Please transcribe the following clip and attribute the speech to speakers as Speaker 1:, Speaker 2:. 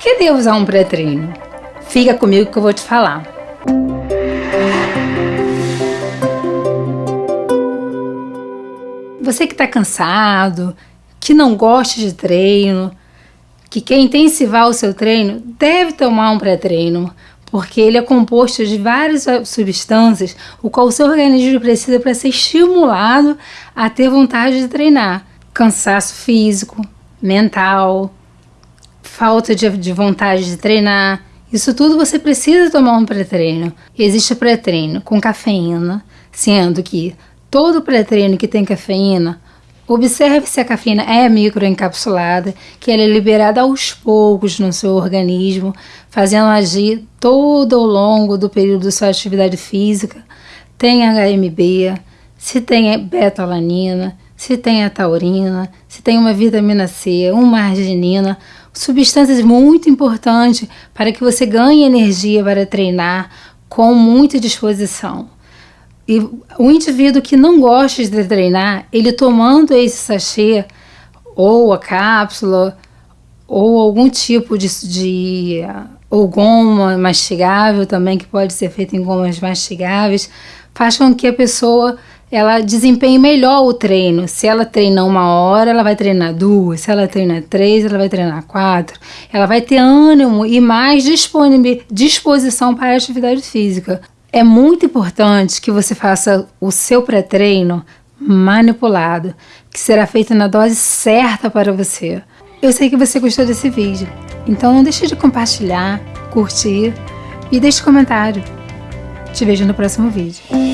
Speaker 1: que devo usar um pré-treino? Fica comigo que eu vou te falar. Você que está cansado, que não gosta de treino, que quer intensivar o seu treino, deve tomar um pré-treino, porque ele é composto de várias substâncias, o qual o seu organismo precisa para ser estimulado a ter vontade de treinar. Cansaço físico, mental, falta de, de vontade de treinar. Isso tudo você precisa tomar um pré-treino. Existe pré-treino com cafeína, sendo que todo pré-treino que tem cafeína, observe se a cafeína é microencapsulada, que ela é liberada aos poucos no seu organismo, fazendo agir todo ao longo do período da sua atividade física. Tem HMB, se tem beta-alanina, se tem a taurina, se tem uma vitamina C, uma arginina, substâncias muito importantes para que você ganhe energia para treinar com muita disposição. E o indivíduo que não gosta de treinar, ele tomando esse sachê, ou a cápsula, ou algum tipo de, de ou goma mastigável também, que pode ser feito em gomas mastigáveis, faz com que a pessoa ela desempenhe melhor o treino. Se ela treina uma hora, ela vai treinar duas. Se ela treina três, ela vai treinar quatro. Ela vai ter ânimo e mais disposição para a atividade física. É muito importante que você faça o seu pré-treino manipulado, que será feito na dose certa para você. Eu sei que você gostou desse vídeo, então não deixe de compartilhar, curtir e deixe comentário. Te vejo no próximo vídeo.